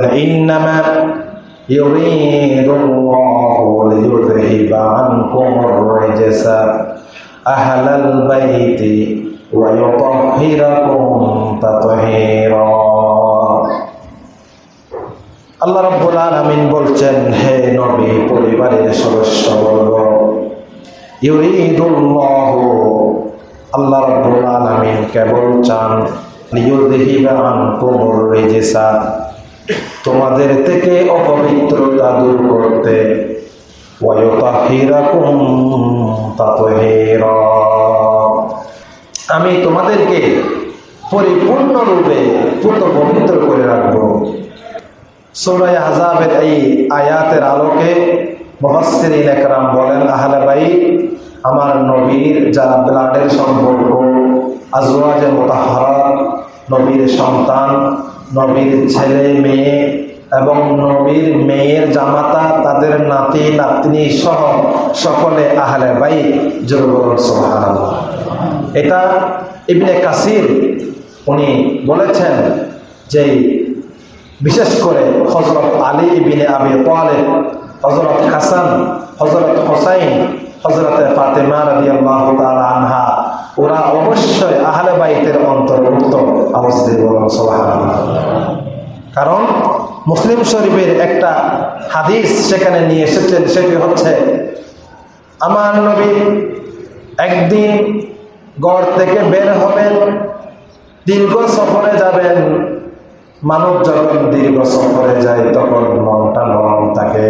إنما يريد الله ليذهب عنكم الرجس أهل البيت ويطهركم تطهيرا আল্লাহ রব্বুল আলামিন বলছেন হে নবী পরিবারের সদস্য বর্গ ইউরিদুল্লাহু আল্লাহ রব্বুল আলামিন কেবল চান লিয়ুযহিবা আনকুমুর রিজসা তোমাদের থেকে অপবিত্রতা দূর করতে। আমি তোমাদেরকে পরিপূর্ণরূপে পুত পবিত্র করে রাখব। সূরা আহজাবের এই আয়াতের আলোকে মুফাসসিরিন একরাম বলেন, আহলে বাইত, আমার নবীর যারা ব্লাডের সম্পর্ক, আজওয়াজে মুতাহহারাত, নবীর সন্তান নবীর ছেলে, মেয়ে এবং নবীর মেয়ের জামাতা, তাদের নাতি, নাতনি সহ সকলে আহলে বাইত। জোর বলুন, সুবহানাল্লাহ। এটা ইবনে কাসির, উনি বলেছেন যে বিশেষ করে হজরত আলী ইবিনে আবি তালেব হজরত হাসান হজরত হোসাইন হজরত ফাতেমা রাদি আল্লাহ আনহা ওরা অবশ্যই আহলে বাইতের অন্তর্ভুক্ত। কারণ মুসলিম শরীফের একটা হাদিস সেখানে নিয়ে এসেছেন, সেটি হচ্ছে, আমার নবী একদিন গড় থেকে বের হবেন, দীর্ঘ সফরে যাবেন। মানব যখন দীর্ঘ সফরে যায়, তখন মনটা নরম থাকে।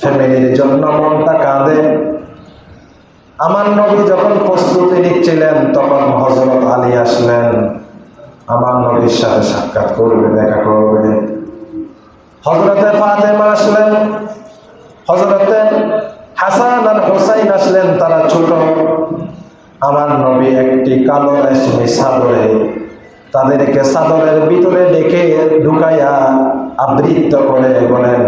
ফ্যামিলির জন্য মনটা কাঁদে। আমার নবী যখন প্রস্তুতি নিচ্ছিলেন, তখন হজরত আলী আসলেন। আমার নবীর সাথে সাক্ষাৎ করবে, দেখা করবে। হজরতে ফাতেমা আসলেন। হজরতে হাসান আর হোসাইন আসলেন, তারা ছোট। আমার নবী একটি কালো রেশমি সাদরে তাদেরকে সাদরের ভিতরে ডেকে ঢুকাইয়া আবৃত্ত করে বলেন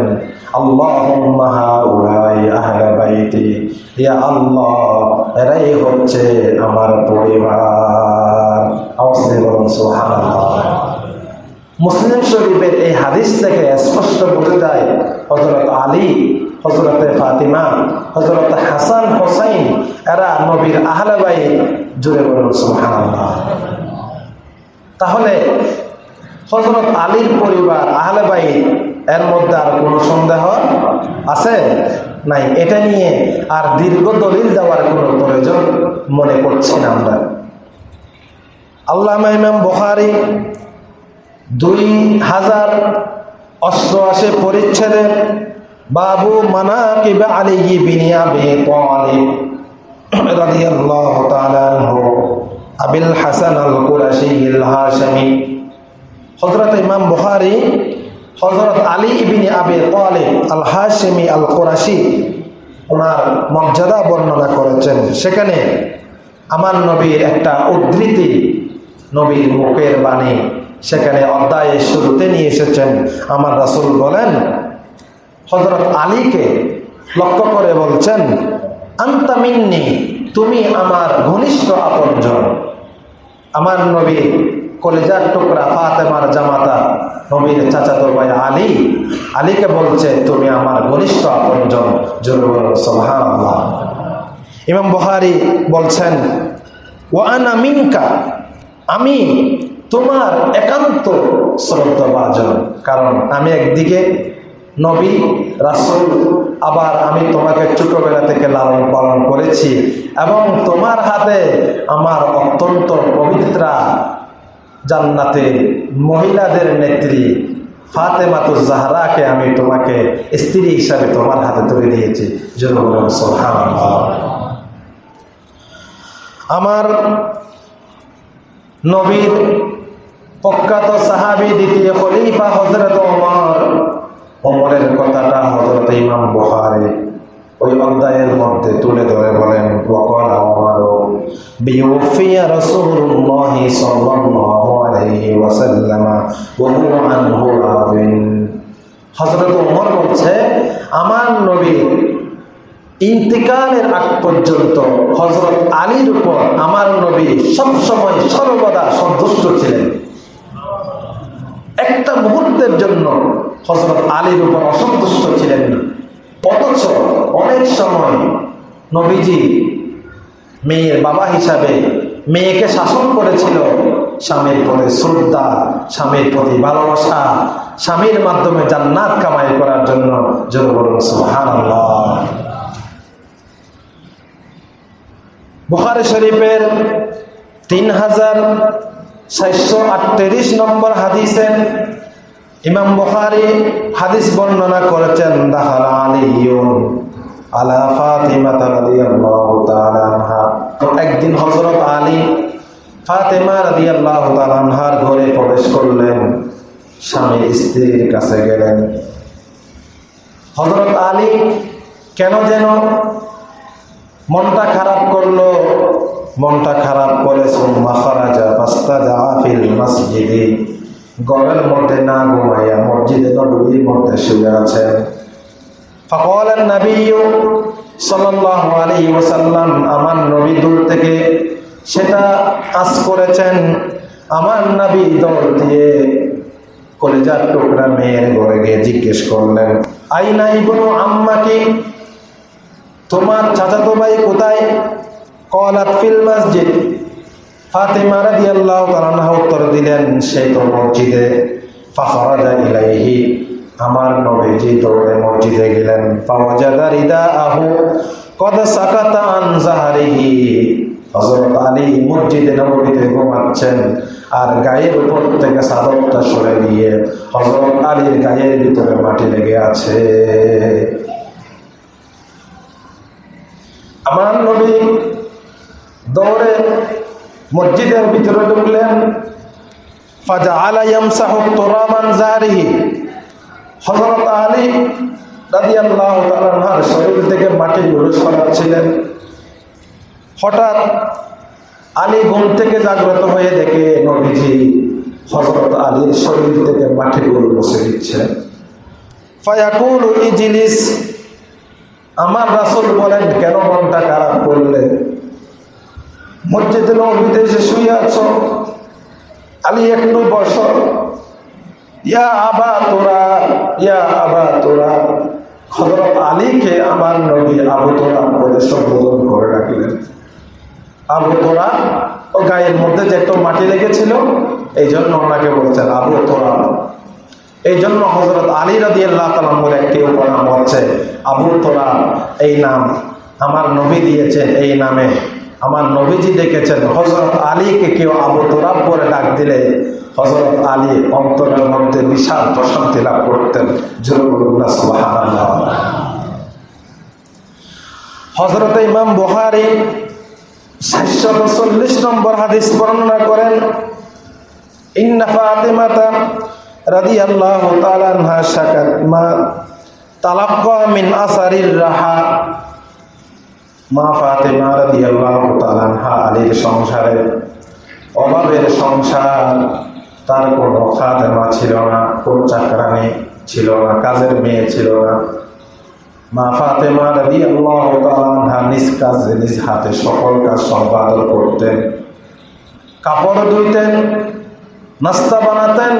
এরাই হচ্ছে আমার পরিবার। মুসলিম শরীফের এই হাদিস থেকে স্পষ্ট বোঝা যায় হজরত আলী হজরতে ফাতিমা হজরত হাসান হোসাইন, এরা নবীর আহলাবাই জুড়ে বলুন, সুবহানাল্লাহ। তাহলে হজরত আলীর পরিবার, আহলে বাই এর মধ্যে আর কোনো সন্দেহ আছে? নাই, এটা নিয়ে আর দীর্ঘ দলিল দেওয়ার কোনো প্রয়োজন মনে করছি না আমরা। আল্লাহ ইমাম বখারি দুই হাজার অষ্টআশি পরিচ্ছেদে বাবু মানা কিবা আলী বিনিয়া বে রাদিয়াল্লাহু আবিল হাসান আল কুরাশি হাশমি হযরত ইমাম বুখারী হজরত আলী ইবনে আবি তালিব আল হাশমি আল কুরাশি ওনার মর্যাদা বর্ণনা করেছেন। সেখানে আমার নবীর একটা উদ্ধৃতি নবীর মুখের বাণী সেখানে অধ্যায়ের শুরুতে নিয়ে এসেছেন। আমার রাসুল বলেন হজরত আলীকে লক্ষ্য করে বলছেন আন্তামিন্নি তুমি আমার ঘনিষ্ঠ আপনজন। আমার নবী কলেজার টুকরা ফাতেমার জামাতা নবীর চাচাতো ভাই আলী। আলীকে বলছে, তুমি আমার ঘনিষ্ঠ আপনজন। জরুর সুবহানাল্লাহ। ইমাম বহারি বলছেন ওয়ানা মিনকা। আমি তোমার একান্ত শ্রদ্ধাভাজন, কারণ আমি একদিকে নবী, রাসুল, আবার আমি তোমাকে ছোটবেলা থেকে লালন পালন করেছি এবং তোমার হাতে আমার অত্যন্ত পবিত্রা জান্নাতের মহিলাদের নেত্রী ফাতেমাতুজ জাহরাকে আমি তোমাকে স্ত্রী হিসাবে তোমার হাতে তুলে দিয়েছি। আমার নবীর প্রখ্যাত সাহাবি, দ্বিতীয় খলিফা হজরত ওমর। ওমরের কথাটা হজরত ইমাম বুখারী ওই অধ্যায়ের মধ্যে তুলে ধরে বলেন ওয়াকালা ওমরও বিউফিয়া রাসূলুল্লাহ সাল্লাল্লাহু আলাইহি ওয়াসাল্লাম ওয়া হুয়া আনহু রাদিন হযরত ওমর বলছে, আমার নবী ইন্তিকালের আগ পর্যন্ত হজরত আলীর উপর আমার নবী সবসময় সর্বদা সন্তুষ্ট ছিলেন। একটা মুহূর্তের জন্য হজরত আলীর উপর অসন্তুষ্ট ছিলেন না। অনেক সময় নবীজি মেয়ের বাবা হিসাবে মেয়েকে শাসন করেছিল। স্বামীর প্রতি শ্রদ্ধা, স্বামীর প্রতি ভালোবাসা, স্বামীর মাধ্যমে জান্নাত কামাই করার জন্য বলুন, সুবহানাল্লাহ। বুখারি শরীফের তিন হাজার চারশো আটত্রিশ নম্বর হাদিসে ইমাম বুখারি হাদিস বর্ণনা করেছেন, দাখাল আলিয়ুন আলা ফাতিমা রাদিয়াল্লাহু তাআলা আনহা। একদিন হযরত আলী ফাতেমা রাদিয়াল্লাহু তাআলা আনহার ঘরে প্রবেশ করলেন। স্বামী স্ত্রীর কাছে গেলেন। হযরত আলী, কেন যেন মনটা খারাপ করল। মনটা খারাপ করে মসজিদে। ঘরের মধ্যে না ঘুমাইয়া মসজিদে নবীর মধ্যে শুয়ে আছেন। ফকল নবী সাল্লাহ আলী ওসাল্লাম আমার নবী দূর থেকে সেটা কাজ করেছেন। আমার নবী দৌড় দিয়ে কলেজার টুকরা মেয়ের ঘরে গিয়ে জিজ্ঞেস করলেন, আই নাই বলো আম্মাকে তোমার চাচাতো ভাই কোথায়? কলা ফিল মসজিদ। ফাতেমা রাদিয়াল্লাহু তাআলা উত্তর দিলেন, সে তো মসজিদে। ফাখরাজা ইলাইহি। আমার নবীজি দৌড়ে মসজিদে গেলেন ফাওয়াজাদা রিদাআহু কদ সাকাতা আন জাহরিহি। হযরত আলী মসজিদে নববীতে ঘুমাচ্ছেন আর গায়ের উপর থেকে চাদরটা সরে দিয়ে হযরত আলীর গায়ের ভিতরে মাটি লেগে আছে। আমার নবী দৌড়ে মসজিদের ভিতরে ঢুকলেন ফাজা আলাইম সাহুব তোরামান জারিহি হজরত আলী রাজি আল্লাহ তালার শরীর থেকে মাটি মাটিগুলো সরাচ্ছিলেন হঠাৎ আলী ঘুম থেকে জাগ্রত হয়ে দেখে নবীজি হজরত আলীর শরীর থেকে মাটিগুলো বসে দিচ্ছেন ফায়াকুল ইজিলিস, আমার রাসুল বলেন, কেন মনটা খারাপ করলে? মসজিদে নবীতে এসে শুয়ে আছো? আলী একটু বস। ইয়া আবা তোরা, ইয়া আবা তোরা। হজরত আলীকে আমার নবী আবু তোরা বলে সম্বোধন করে রাখলেন আবু তোরা ও গায়ের মধ্যে যে একটু মাটি লেগেছিল এই জন্য ওনাকে বলছেন আবু তোরা এই জন্য হজরত আলী রাদি আল্লাহ তালামের একটি উপনাম হচ্ছে, আবু তোরা এই নাম আমার নবী দিয়েছেন এই নামে। আমার নবীজি দেখেছেন হজরত আলীকে কেউ আবু তোরাব করে ডাক দিলে হজরত আলী অন্তরের মধ্যে বিশাল প্রশান্তি লাভ করতেন। হজরত ইমাম বুহারি সাতশত চল্লিশ নম্বর হাদিস বর্ণনা করেন, ইন্না ফাতিমাতা রাদিয়াল্লাহু তাআলা আনহা শাকাত মা তালাক্কা মিন আসারির রাহা। মা ফাতেমা রাদিয়াল্লাহু তাআলা আনহা আলীর সংসারে অভাবের সংসার তার কোনো খাদেমা ছিল না, কোন চাকরানি ছিল না, কাজের মেয়ে ছিল না। মা ফাতেমা তাআলা আনহা নিজ কাজে, নিজ হাতে সকল কাজ সম্পাদন করতেন। কাপড় ধুইতেন, নাস্তা বানাতেন।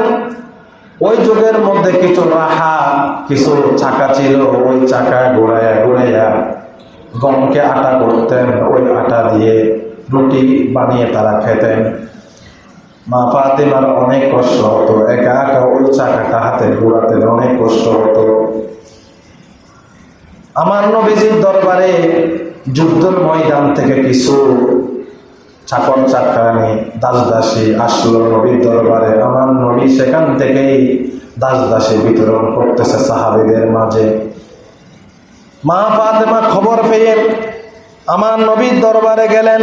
ওই যুগের মধ্যে কিছু রাহা, কিছু চাকা ছিল, ওই চাকা ঘোরাইয়া ঘুরাইয়া গমকে আটা করতেন, ওই আটা দিয়ে রুটি বানিয়ে তারা খেতেন। মা ফাতেমার অনেক কষ্ট হতো, একা একা ওই চাকাটা হাতে ঘোরাতেন অনেক কষ্ট হতো। আমার নবীজির দরবারে যুদ্ধের ময়দান থেকে কিছু চাকর চাকরানি দাস দাসী আসলো নবীর দরবারে। আমার নবী সেখান থেকেই দাস দাসী বিতরণ করতেছে সাহাবিদের মাঝে। মা ফাতেমা খবর পেয়ে আমার নবীর দরবারে গেলেন।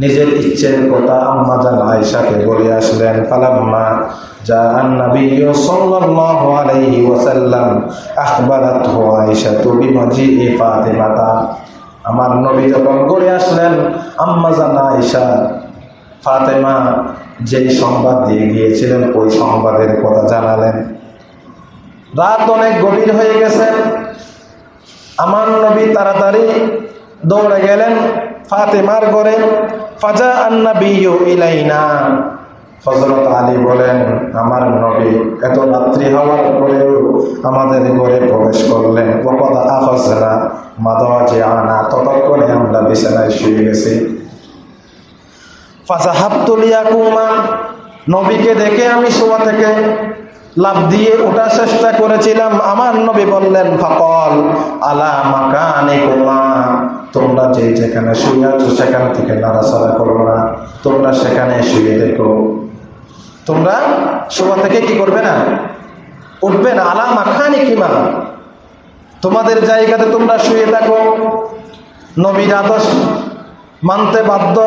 নিজের ইচ্ছের কথা আম্মাজান আয়েশাকে বলে আসলেন, ফালাম্মা যা নবী সাল্লাল্লাহু আলাইহি ওয়াসাল্লাম আখবারাতহু আয়েশা বিমাজিই ফাতেমাতা। আমার নবী যখন গড়ে আসলেন, আম্মা জানা ঈশা ফাতেমা যেই সংবাদ দিয়ে গিয়েছিলেন, ওই সংবাদের কথা জানালেন। রাত অনেক গভীর হয়ে গেছে। আমার নবী তাড়াতাড়ি দৌড়ে গেলেন। ফাতেমার ঘরে ফাজা আন্না বিয়ু ইলাইনা। হজরত আলী বলেন, আমার নবী এত রাত্রি হওয়ার পরেও আমাদের ঘরে প্রবেশ করলেন। আনা ততক্ষণে আমরা বিছানায় শুয়ে গেছি। ফাজাহাবতুলিয়া কুমা নবীকে দেখে আমি শোয়া থেকে লাভ দিয়ে ওঠার চেষ্টা করেছিলাম। আমার নবী বললেন, ফাকল আলা মাকানে কুমা তোমরা যে যেখানে শুয়ে আছো সেখান থেকে নাড়াচাড়া করো না। তোমরা সেখানে শুয়ে দেখো তোমরা শোয়া থেকে কি করবে না? উঠবে না। আলা মাখানি কিমা? তোমাদের জায়গাতে তোমরা শুয়ে থাকো। নবীর আদর্শ মানতে বাধ্য।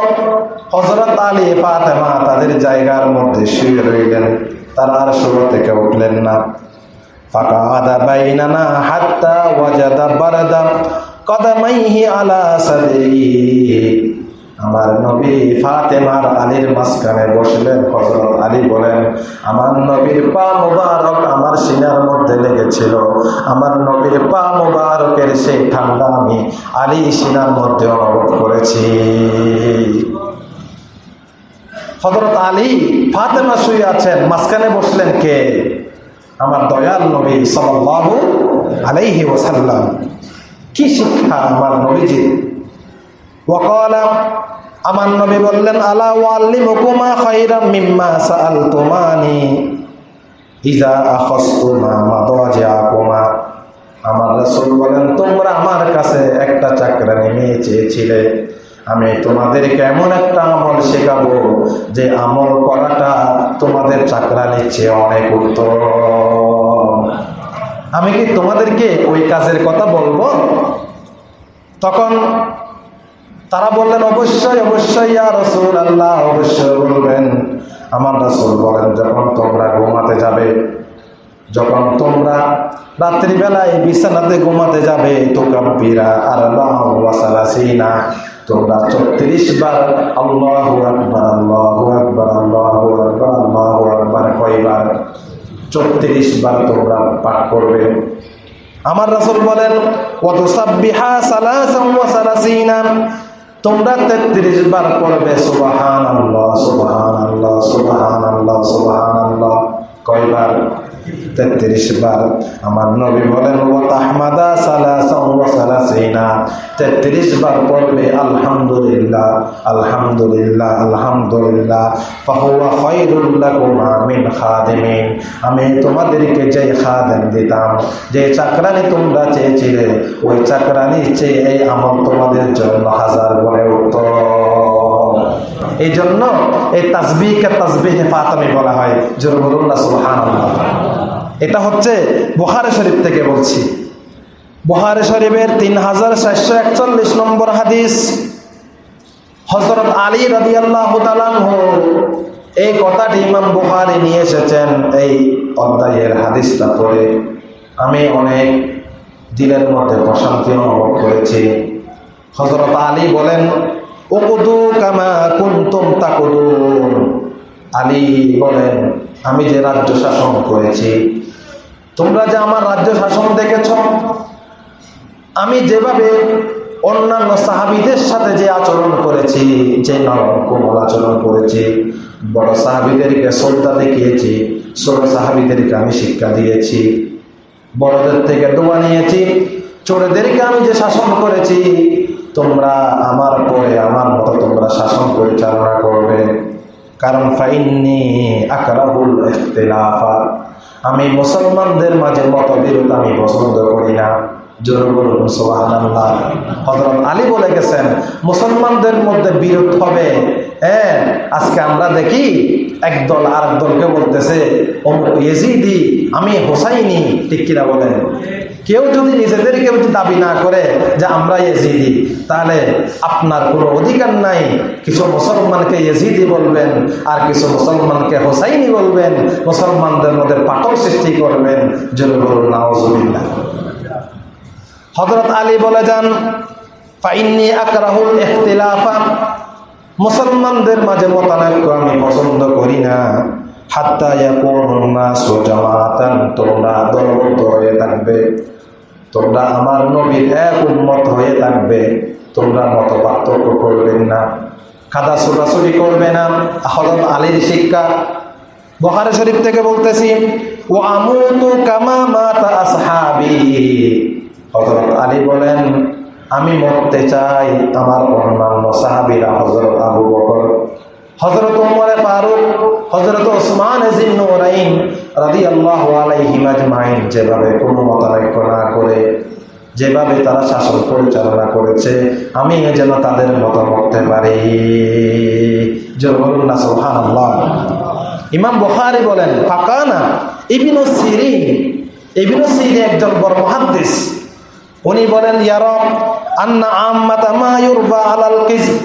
হজরত আলী, ফাতেমা তাদের জায়গার মধ্যে শুয়ে রইলেন। তারা আর শুরু থেকে উঠলেন না। ফাঁকা আদা বাইনানা হাত্তা ওয়াজাদা বারাদা। কদামাইহি আলা সাদরি। আমার নবী ফাতেমার আলীর মাঝখানে বসলেন হজরত আলী বলেন, আমার নবীর পা মুবারক আমার সিনার মধ্যে লেগেছিল। আমার নবীর পা মুবারকের সেই ঠান্ডা আমি আলী সিনার মধ্যে অনুভব করেছি। হজরত আলী ফাতেমা শুয়ে আছেন, মাঝখানে বসলেন কে? আমার দয়াল নবী সাল্লাল্লাহু আলাইহি ওয়াসাল্লাম। কি শিক্ষা আমার নবীজি? ওয়াকালা, আমার নবী বললেন, আলা ওয়াল্লিমুকুমা খাইরাম মিম্মা সাআলতুমানি। ইজা আখাসতুমা মাদাজিআকুমা আমার রাসূল বলেন, তোমরা আমার কাছে একটা চাকরানি মেয়ে চেয়েছিলে। আমি তোমাদেরকে এমন একটা আমল শেখাবো যে আমল করাটা তোমাদের চাকরানির চেয়ে অনেক উত্তম। আমি কি তোমাদেরকে ওই কাজের কথা বলব? তখন তারা বললেন, অবশ্যই অবশ্যই, ইয়া রসুল আল্লাহ অবশ্যই বলবেন। আমার রসুল বলেন, যখন তোমরা ঘুমাতে যাবে, যখন তোমরা রাত্রিবেলায় বিছানাতে ঘুমাতে যাবে তো কাম্পিরা আর না তোমরা চৌত্রিশ বার আল্লাহ আকবার আল্লাহ আকবার আল্লাহ আকবার আল্লাহ আকবার কয়বার চৌত্রিশ বার তোমরা পাঠ করবে। আমার রাসুল বলেন কত সাব্বিহা সালাসিনা। তোমরা তেত্রিশ বার পড়বে সুবাহান আল্লাহ সুবাহান আল্লাহ সুবাহান আল্লাহ সুবাহান আল্লাহ কয়বার? তেত্রিশ বার। আমার নবী বলেন ওয়া সালাসিনা। তেত্রিশ বার পড়বে, আলহামদুলিল্লাহ আলহামদুলিল্লাহ আলহামদুলিল্লাহ। মিন খাদিমিন। আমি তোমাদেরকে যে খাদেম দিতাম যে চাকরানি তোমরা চেয়েছিলে, ওই চাকরানি চেয়ে এই আমল তোমাদের জন্য হাজার গুণে উত্তম। এই জন্য এই তাসবিহকে তাসবিহে ফাতামি বলা হয় জোর বলুন না সুবহানাল্লাহ। এটা হচ্ছে বুখারে শরীফ থেকে বলছি। বুহারে শরীফের তিন হাজার চারশো একচল্লিশ নম্বর হাদিস। হজরত আলী রবি আল্লাহ এই কথাটি ইমাম বুহারি নিয়ে এসেছেন এই অধ্যায়ের হাদিসটা পড়ে। আমি অনেক দিনের মধ্যে প্রশান্তি অনুভব করেছি। হজরত আলী বলেন ওকুদু কামা কুন্তুম তাকুদুন। আলী বলেন, আমি যে রাজ্য শাসন করেছি, তোমরা যে আমার রাজ্য শাসন দেখেছ, আমি যেভাবে অন্যান্য সাহাবিদের সাথে যে আচরণ করেছি, যে নরম কোমল আচরণ করেছি, বড় সাহাবিদেরকে শ্রদ্ধা দেখিয়েছি, ছোট সাহাবিদেরকে আমি শিক্ষা দিয়েছি, বড়দের থেকে দোয়া নিয়েছি, চোরেদেরকে আমি যে শাসন করেছি, তোমরা আমার পরে আমার মতো তোমরা শাসন পরিচালনা করবে। কারণ ফাইননি আকরাবুল ইখতিলাফা। আমি মুসলমানদের মাঝে মতবিরোধ আমি পছন্দ করি না। আলী বলে গেছেন, মুসলমানদের মধ্যে বিরোধ হবে। হ্যাঁ আজকে আমরা দেখি একদল আর দলকে বলতেছে আমি হোসাইনি। ঠিক কিনা বলেন। কেউ যদি নিজেদেরকে দাবি না করে যে আমরা ইয়েজিদি, তাহলে আপনার কোনো অধিকার নাই। কিছু মুসলমানকে ইয়েজিদি বলবেন, আর কিছু মুসলমানকে হোসাইনি বলবেন। মুসলমানদের মধ্যে পাঠক সৃষ্টি করবেন জন্য বলুন নাওজুবিল্লাহ হজরত আলী বলে যান, ফাইন্নি আকরাহুল ইখতিলাফা। মুসলমানদের মাঝে মতানৈক্য আমি পছন্দ করি না। হাত্তা ইয়াকুনুন নাসু জামাতান তোমরা দলবদ্ধ হয়ে থাকবে। তোমরা আমার নবীর এক উন্মত হয়ে থাকবে। তোমরা মত পার্থক্য করবেন না। কাদা ছোটাছুটি করবে না। হজরত আলীর শিক্ষা। বহারে শরীফ থেকে বলতেছি ও আমুতু কামা হজরত আলী বলেন, আমি মরতে চাই আমার অন্যান্য সাহাবিরা হজরত আবু বকর হজরত উমরে ফারুক হজরত ওসমান রাদিয়াল্লাহু আলাইহিম আজমাইন, যেভাবে কোনো মতানৈক্য না করে, যেভাবে তারা শাসন পরিচালনা করেছে, আমি যেন তাদের মতো করতে পারি। জোর বলুন না, সুবহানাল্লাহ। ইমাম বুখারী বলেন, ফাকানা ইবনু সিরিন ইবনু সিরিন একজন বড় মুহাদ্দিস। উনি বলেন ইয়ারম আন্না আম্মাতা মা ইউরফা আলাল কিযব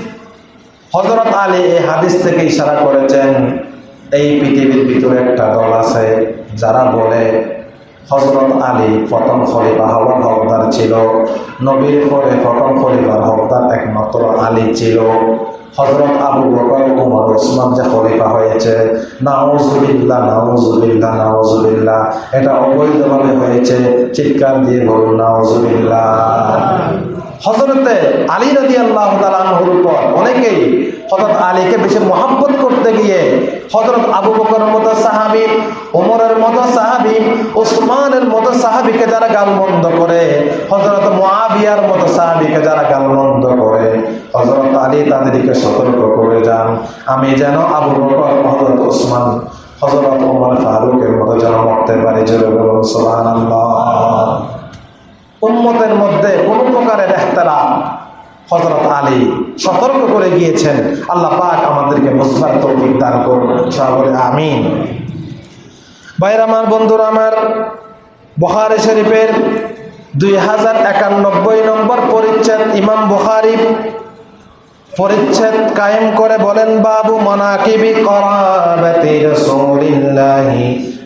হযরত আলী এই হাদিস থেকে ইশারা করেছেন এই পৃথিবীর ভিতরে একটা দল আছে, যারা বলে হজরত আলী প্রথম খলিফা হওয়ার হকদার ছিল, নবীর পরে প্রথম খলিফার হকদার একমাত্র আলী ছিল। হজরত আবু বকর, উমর, ওসমান যে খলিফা হয়েছে, নাউজুবিল্লাহ নাউজুবিল্লাহ নাউজুবিল্লাহ, এটা অবৈধভাবে হয়েছে। চিৎকার দিয়ে বলুন, নাউজুবিল্লাহ। হজরতে আলী রাজি আল্লাহ তালাহুর উপর অনেকেই হজরত আলীকে বেশি মহাব্বত করতে গিয়ে হজরত আবু বকর মতো সাহাবি ওমরের মতো সাহাবি ওসমানের মতো সাহাবিকে যারা গালমন্দ করে হজরত মোয়াবিয়ার মতো সাহাবিকে যারা গালমন্দ করে হজরত আলী তাদেরকে সতর্ক করে যান। আমি যেন আবু বকর হজরত ওসমান হজরত ওমর ফারুকের মতো যেন মরতে পারি, জোরে বলুন সুবহানাল্লাহ। উম্মতের মধ্যে কোনো হজরত আলী সতর্ক করে গিয়েছেন, আল্লাহ পাক আমাদেরকে বুঝবার তৌফিক দান করুন আমিন। ভাইর আমার, বন্ধুরা আমার, বখারি শরীফের দুই হাজার একানব্বই নম্বর পরিচ্ছেদ ইমাম বুখারি পরিচ্ছেদ কায়েম করে বলেন, বাবু মনাকিবি রাসূলিল্লাহি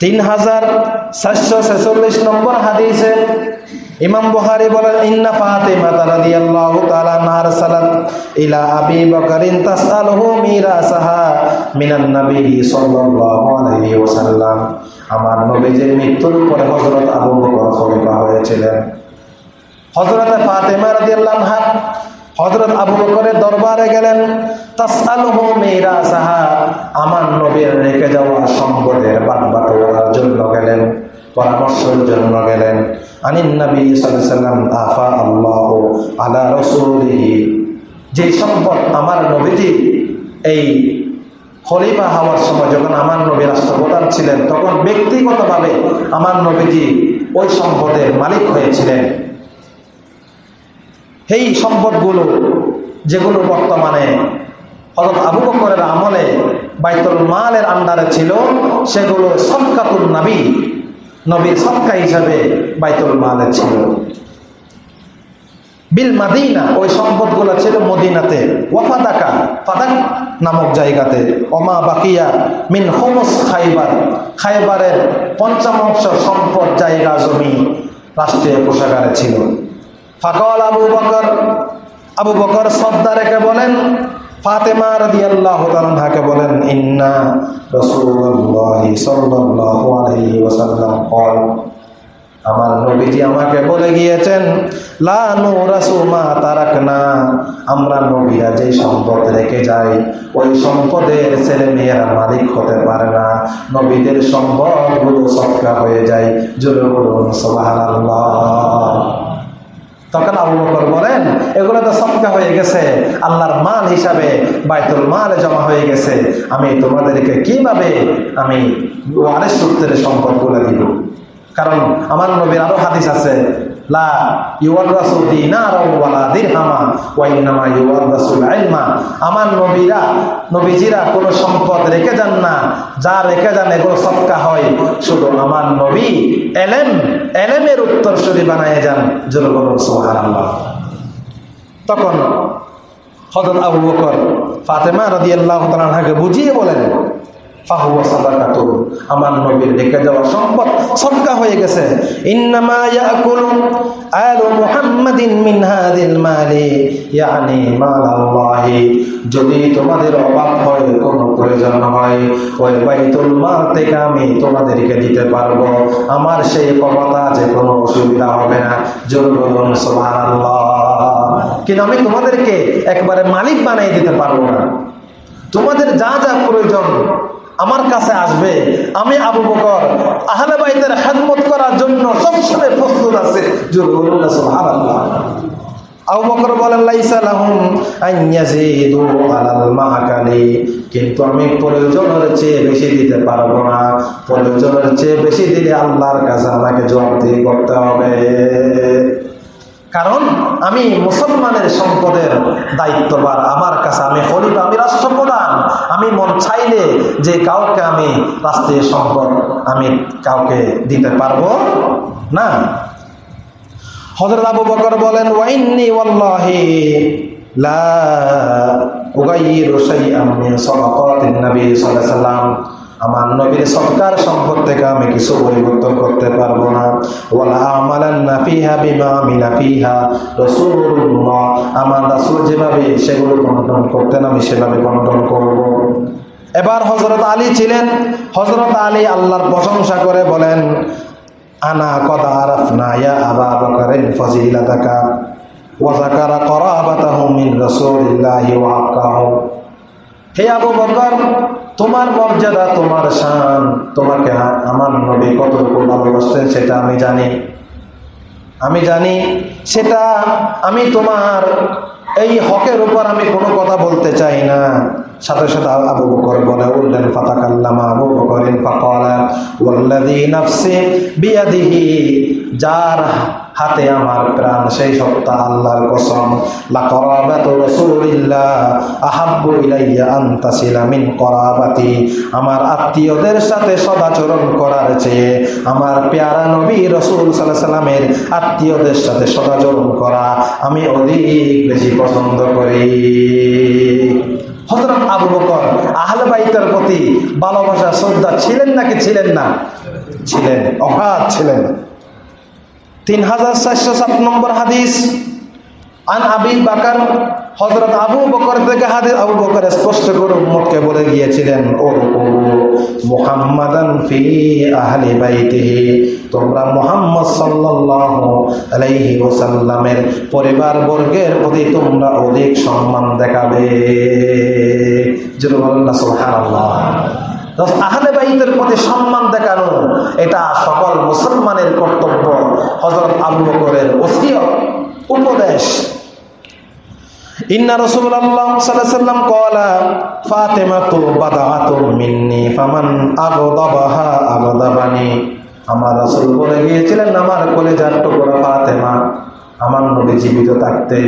তিন হাজার সাতশো ছেচল্লিশ নম্বর হাদিসে ইমাম বুহারি বলেন, ইন্না ফাতেমা রাদি আল্লাহ তালা আনহার সালাত ইলা আবি বকরিন তাসআলহু মিরাসাহা মিনান নবী সাল্লাল্লাহু আলাইহি ওয়াসাল্লাম। আমার নবীজির মৃত্যুর পরে হযরত আবু বকর খলিফা হয়েছিলেন। হজরত ফাতেমা রাদিয়াল্লাহু আনহা হজরত আবু বকরের দরবারে গেলেন আমার নবীর রেখে যাওয়া সম্পদের বাটবাটোয়ারার জন্য গেলেন, পরামর্শের জন্য গেলেন। আনিন নবী সাল্লাম আফা আল্লাহু আলা রাসূলিহি। যে সম্পদ আমার নবীজি এই খলিফা হওয়ার সময় যখন আমার নবী রাষ্ট্রপ্রধান ছিলেন, তখন ব্যক্তিগতভাবে আমার নবীজি ওই সম্পদের মালিক হয়েছিলেন। এই সম্পদগুলো যেগুলো বর্তমানে হজরত আবু বকরের আমলে বাইতুল মালের আন্ডারে ছিল, সেগুলো সৎকাতুল নবী, নবীর সৎকা হিসাবে বাইতুল মালে ছিল। বিল মাদিনা, ওই সম্পদগুলো ছিল মদিনাতে। ওয়াফাদাকা, ফাদাক নামক জায়গাতে। অমা বাকিয়া মিন হোমস খাইবার। খাইবারের পঞ্চমাংশ সম্পদ জায়গা জমি রাষ্ট্রীয় কোষাগারে ছিল। ফাকল আবু বকর। আবু বকর সদ্দা বলেন, ফাতেমা বলেন, ইন্না আমার নবীজি আমাকে বলে গিয়েছেন, লা আমরা নবীরা যে সম্পদ রেখে যাই, ওই সম্পদের ছেলে মেয়েরা মালিক হতে পারে না। নবীদের সম্পদগুলো সৎকার হয়ে যায়। জোরে বলুন সুবহানাল্লাহ। তখন আবু বকর বলেন, এগুলো তো সবকা হয়ে গেছে। আল্লাহর মাল হিসাবে বাইতুল মালে জমা হয়ে গেছে। আমি তোমাদেরকে কীভাবে আমি ওয়ারেস সূত্রের বলে দিব? কারণ আমার নবীর আরও হাদিস আছে লা নবীজিরা কোনো সম্পদ রেখে যান না। যা রেখে যান সৎকা হয়। শুধু এলেম, এলেমের যান। সুবহানাল্লাহ। তখন হযরত আবু বকর ফাতেমা রাদিয়াল্লাহু তাআলাকে বুঝিয়ে বলেন যদি তোমাদের অভাব হয়, কোনো প্রয়োজন হয়, ওই থেকে আমি তোমাদেরকে দিতে পারব। আমার সেই ক্ষমতা যে কোনো অসুবিধা হবে না। জোর কিন্তু আমি তোমাদেরকে একবারে মালিক বানিয়ে দিতে পারব না। তোমাদের যা যা প্রয়োজন আমার কাছে আসবে। আমি আবু বকর, আহলে বাইতের খেদমত করার জন্য সবসময় প্রস্তুত আছে। আবু বকর বলেন কিন্তু আমি প্রয়োজনের চেয়ে বেশি দিতে পারব না। প্রয়োজনের চেয়ে বেশি দিলে আল্লাহর কাছে আমাকে জবাবদিহি করতে হবে। কারণ আমি মুসলমানের সম্পদের দায়িত্ববার আমার কাছে আমি খলিফা, আমি রাষ্ট্রপ্রধান। আমি মন চাইলে যে কাউকে আমি রাষ্ট্রীয় সম্পদ আমি কাউকে দিতে পারব না। হজরত আবু বকর বলেন, ওয়াইন্নি ওয়াল্লাহি লা উগাইয়িরু শাইআম মিন সাদাকাতিন নবী সাল্লাল্লাহু আলাইহি সাল্লাম আমার নবীর সরকার সম্পদ থেকে আমি কিছু পরিবর্তন করতে পারব না। বিমা আমার রাসূল যেভাবে সেগুলো বন্টন করতেন, আমি সেভাবে বন্টন করব। এবার হযরত আলী ছিলেন। হযরত আলী আল্লাহর প্রশংসা করে বলেন, আনা কদ আরাফনা ইয়া আবা বকরিন ফজিলাতাকা। হে আবু বকর তোমার মর্যাদা, তোমার শান, তোমাকে আমার নবী কতটুকু ভালোবাসতেন সেটা আমি জানি। আমি জানি সেটা আমি তোমার এই হকের উপর আমি কোনো কথা বলতে চাই না। সাথে সাথে আবু বকর বলে, উল্লেন ফাতাকাল্লামা আবু বকরিন ফাকালা, ওয়াল্লাযী নাফসি বিয়াদিহি, যার হাতে আমার প্রাণ, সেই সত্তা আল্লাহর কসম। লা করাবাতু রাসূলিল্লাহ, আহাব্বু ইলাইয়া আন তাসিলা মিন করাবাতি। আমার আত্মীয়দের সাথে সদাচরণ করার চেয়ে আমার পেয়ারা নবী রাসূল সাল্লাল্লাহু আত্মীয়দের সাথে সদাচরণ করা আমি অধিক বেশি পছন্দ করি। হযরত আবু বকর, আহলে বাইতের প্রতি ভালোবাসা, শ্রদ্ধা ছিলেন নাকি ছিলেন না? ছিলেন, অগাধ ছিলেন। তিন হাজার চারশো সাত নম্বর হাদিস। আন আবি বাকার হজরত আবু বকর থেকে হাদিস আবু বকর স্পষ্ট করে উম্মতকে বলে গিয়েছিলেন, ও মুহাম্মাদান ফি আহলি বাইতিহি, তোমরা মুহাম্মদ সাল্লাল্লাহু আলাইহি ওয়াসাল্লামের পরিবার বর্গের প্রতি তোমরা অধিক সম্মান দেখাবে। না, সুবহানাল্লাহ। আহলে বাইতের প্রতি সম্মান দেখানো, এটা সকল মুসলমানের কর্তব্য। হজরত আবু বকরের ওসিয়ত, উপদেশ। বাদাআতুম মিন্নি, ফামান আমার রাসূল বলে গিয়েছিলেন, আমার ফাতেমা, আমার নবী জীবিত থাকতে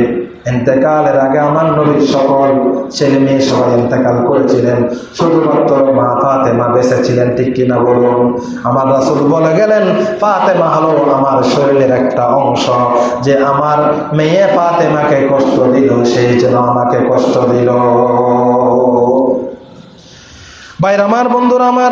এতেকালের আগে আমার নবীর সকল ছেলে মেয়ে সবাই এতেকাল করেছিলেন। শুধুমাত্র মা ফাতেমা বেঁচে ছিলেন ঠিক কিনা বলুন? আমার রাসুল বলে গেলেন, ফাতেমা হলো আমার শরীরের একটা অংশ। যে আমার মেয়ে ফাতেমাকে কষ্ট দিল, সেই যেন আমাকে কষ্ট দিল। বাইর আমার বন্ধুরা, আমার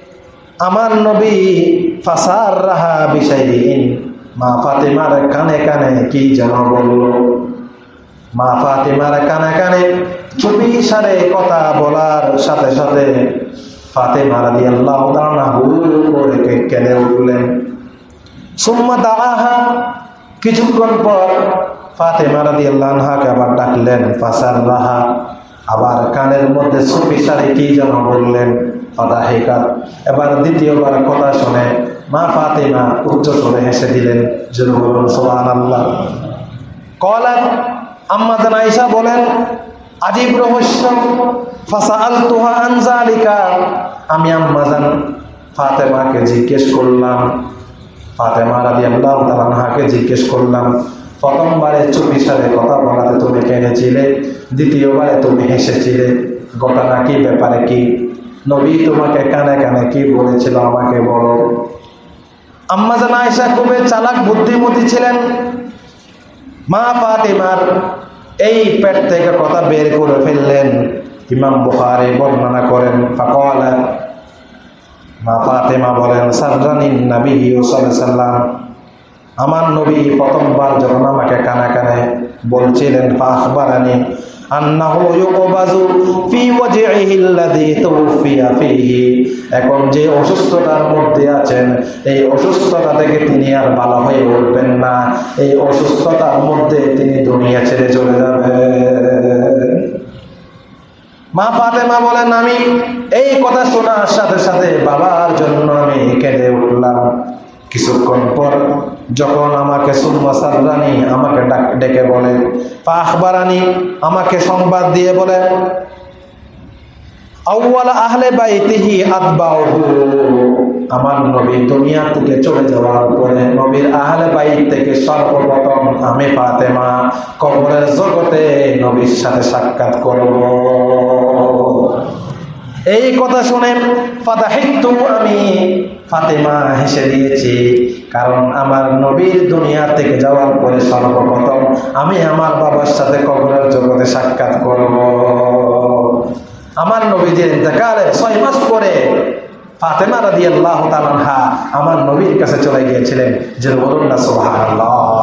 আমার নবী ফাসার রাহা বিষয়হীন মা ফাতেমার কানে কানে কি যেন বলল। মা ফাতেমার কানে কানে চুপি সারে কথা বলার সাথে সাথে ফাতেমা রাদি আল্লাহ করে কেঁদে উঠলেন। সুম্মা দাঁড়াহা কিছুক্ষণ পর ফাতেমা রাদি আল্লাহাকে আবার ডাকলেন ফাসার রাহা আবার কানের মধ্যে সুপি সারে কি যেন বললেন। ফাদাহিকাত এবার দ্বিতীয়বার কথা শুনে মা ফাতেমা উচ্চ স্বরে হেসে দিলেন জরুর বলুন সোহান আল্লাহ কলাত, আম্মা জান আয়েশা বলেন, আজীব রহস্য ফাসাআল তুহা আনজালিকা আমি আম্মা জান ফাতেমাকে জিজ্ঞেস করলাম, ফাতেমা রাদিয়াল্লাহু তাআলা আনহাকে জিজ্ঞেস করলাম, প্রথমবারে চুপি সারে কথা বলাতে তুমি কেঁদেছিলে? দ্বিতীয়বারে তুমি হেসেছিলে? ঘটনা কি? ব্যাপারে কি? নবী তোমাকে কানে কানে কি বলেছিল আমাকে বলো। আম্মা জান আয়েশা খুবই চালাক, বুদ্ধিমতী ছিলেন। মা ফাতিমার এই পেট থেকে কথা বের করে ফেললেন। ইমাম বুখারি বর্ণনা করেন, ফাকালা। মা ফাতেমা বলেন সাররানিন নবী সাল্লাম। আমার নবী প্রথমবার যখন আমাকে কানে কানে বলছিলেন ফাখবারানি এখন যে অসুস্থতার মধ্যে আছেন, এই অসুস্থতা থেকে তিনি আর ভালো হয়ে উঠবেন না। এই অসুস্থতার মধ্যে তিনি দুনিয়া ছেড়ে চলে যাবেন। মা ফাতেমা বলেন, আমি এই কথা শোনার সাথে সাথে বাবার জন্য আমি কেঁদে উঠলাম। কিছুক্ষণ পর যখন আমাকে সুম্মা সাররানি আমাকে ডাক- বলে পাখবারানি আমাকে সংবাদ দিয়ে বলে আমার দুনিয়া চলে আহলে আমি ফাতেমা জগতে সাক্ষাৎ করব। এই কথা শুনে আমি ফাতেমা হেসে দিয়েছি, কারণ আমার নবীর দুনিয়া থেকে যাওয়ার পরে সর্বপ্রথম আমি আমার বাবার সাথে কবরের জগতে সাক্ষাৎ করব। আমার নবীজির ইন্তকালের ছয় মাস পরে ফাতেমা রাদি আল্লাহ আমার নবীর কাছে চলে গিয়েছিলেন যে বলুন না সোহান আল্লাহ